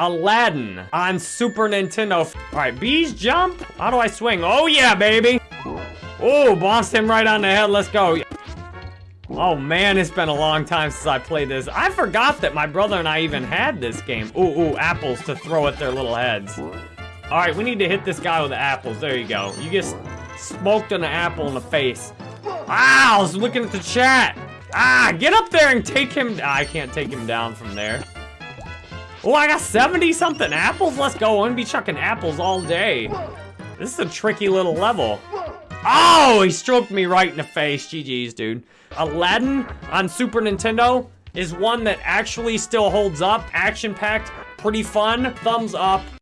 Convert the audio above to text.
Aladdin on Super Nintendo. All right, bees jump. How do I swing? Oh yeah, baby. Oh, bounced him right on the head. Let's go. Oh man, it's been a long time since I played this. I forgot that my brother and I even had this game. Ooh, ooh, apples to throw at their little heads. All right, we need to hit this guy with the apples. There you go. You get smoked an apple in the face. Ah, I was looking at the chat. Ah, get up there and take him. Ah, I can't take him down from there. Oh, I got 70 something apples. Let's go. I'm gonna be chucking apples all day. This is a tricky little level. Oh, he stroked me right in the face. GG's, dude. Aladdin on Super Nintendo is one that actually still holds up. Action-packed, pretty fun. Thumbs up.